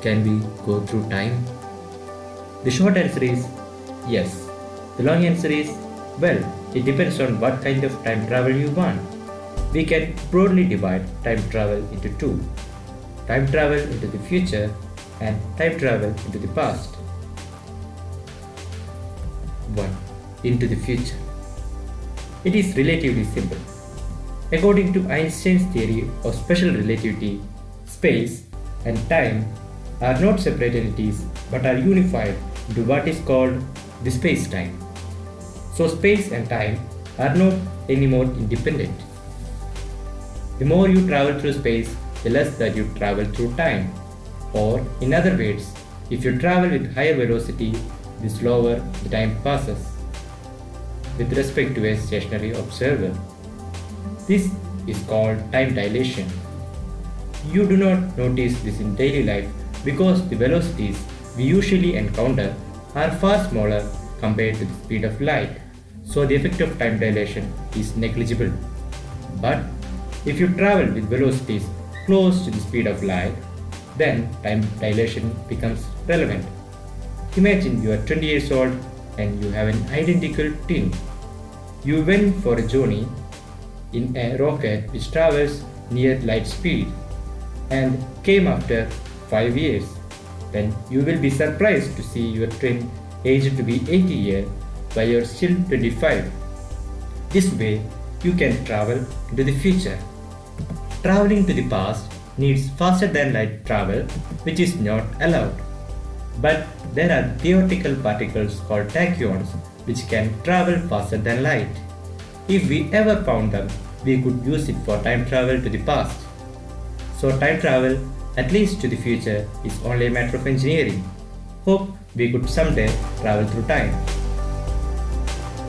Can we go through time? The short answer is yes. The long answer is well, it depends on what kind of time travel you want. We can broadly divide time travel into two time travel into the future and time travel into the past. 1. Into the future. It is relatively simple. According to Einstein's theory of special relativity, space and time are not separate entities but are unified into what is called the space-time. So space and time are not anymore independent. The more you travel through space, the less that you travel through time. Or in other words, if you travel with higher velocity, the slower the time passes with respect to a stationary observer. This is called time dilation. You do not notice this in daily life because the velocities we usually encounter are far smaller compared to the speed of light, so the effect of time dilation is negligible. But if you travel with velocities close to the speed of light, then time dilation becomes relevant. Imagine you are 20 years old and you have an identical twin. You went for a journey in a rocket which travels near light speed and came after 5 years. Then you will be surprised to see your twin aged to be 80 years while you are still 25. This way, you can travel into the future. Traveling to the past needs faster than light travel, which is not allowed. But there are theoretical particles called tachyons which can travel faster than light. If we ever found them, we could use it for time travel to the past. So time travel, at least to the future, is only a matter of engineering. Hope we could someday travel through time.